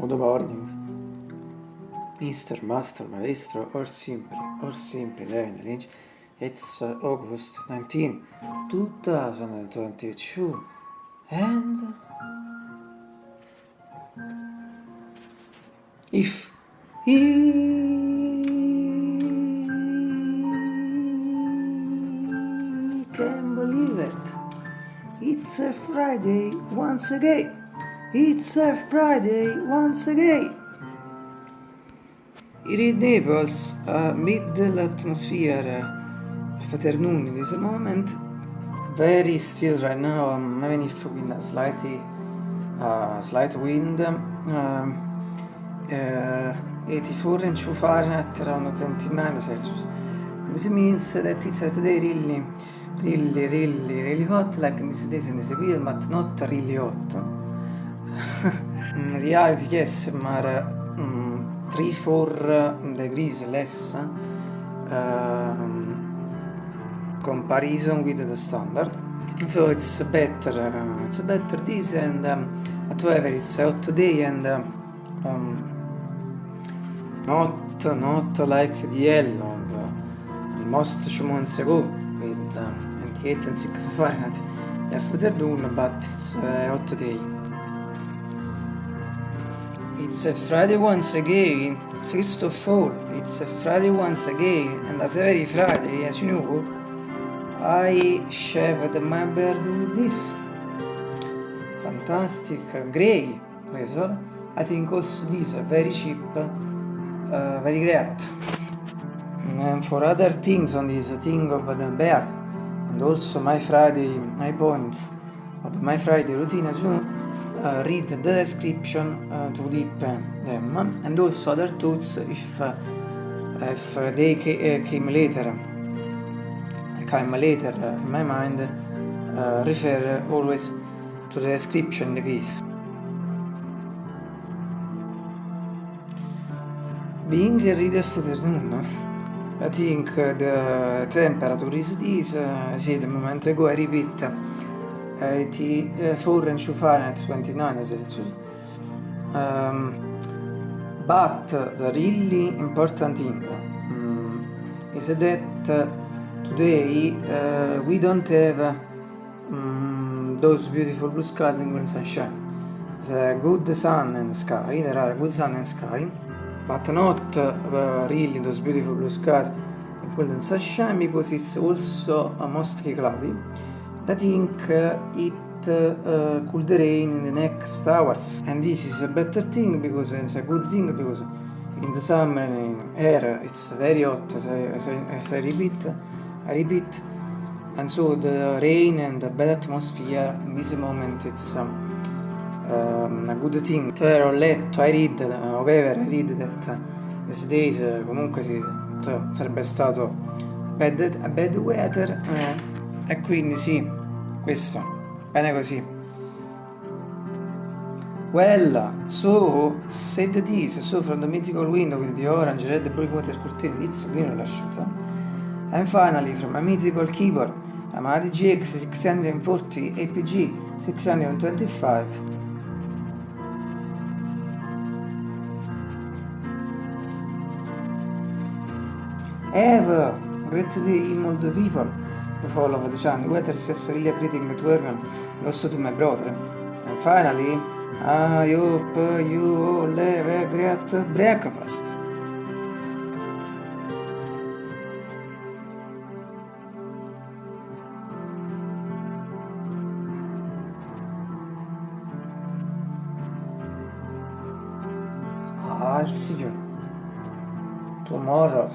Good morning. Mr. Master Maestro or simply or simply Levin Lynch. It's uh, August 19, 2022 and if he can believe it, it's a Friday once again. It's a Friday once again. In Naples, uh, middle atmosphere, afternoon in this moment, very still right now. I'm having if with a slightly, uh, slight wind. Um, uh, 84 inch Fahrenheit, around 29 Celsius. This means that it's a day really, really, really, really hot, like in this days in this week, but not really hot. Reality, yes, but um, 3 4 degrees less um, comparison with the standard. So it's better, uh, it's better this, and um, however, it's a hot day and um, not not like the yellow most two months ago with um, 28 and 6 Fahrenheit afternoon, but it's a hot day. It's a Friday once again, first of all, it's a Friday once again, and as every Friday, as you know, I shaved my beard with this fantastic grey razor. I think also this very cheap, uh, very great. And for other things on this thing of the beard, and also my Friday, my points of my Friday routine as well, uh, read the description uh, to deep them. And also other thoughts if uh, if they came later. Came later in my mind refer always to the description the case being reader afternoon I think the temperature is this uh, see the moment ago I repeat 84 and Fahrenheit 29 Celsius. Um, but the really important thing um, is that today uh, we don't have um, those beautiful blue skies and sunshine. There's a good sun and sky, there are good sun and sky, but not uh, really those beautiful blue skies and golden sunshine because it's also mostly cloudy. I think it uh, could rain in the next hours. And this is a better thing because it's a good thing because in the summer in air it's very hot as I, as I, as I repeat I repeat. And so the rain and the bad atmosphere in this moment it's um, um, a good thing. Cioè ho letto, I read, uh, however I read that uh, these days uh, comunque si, sarebbe stato bad, bad weather e quindi sì questo. Bene così. Well so said this so from the mythical window with the orange red blue water curtain it's green l'asciutta and finally from a mythical keyboard Amadi GX 640 APG 625 Ever great day in people follow the channel, whether it's really greeting to everyone, also to my brother. And finally, I hope you all have a great breakfast. I'll see you tomorrow.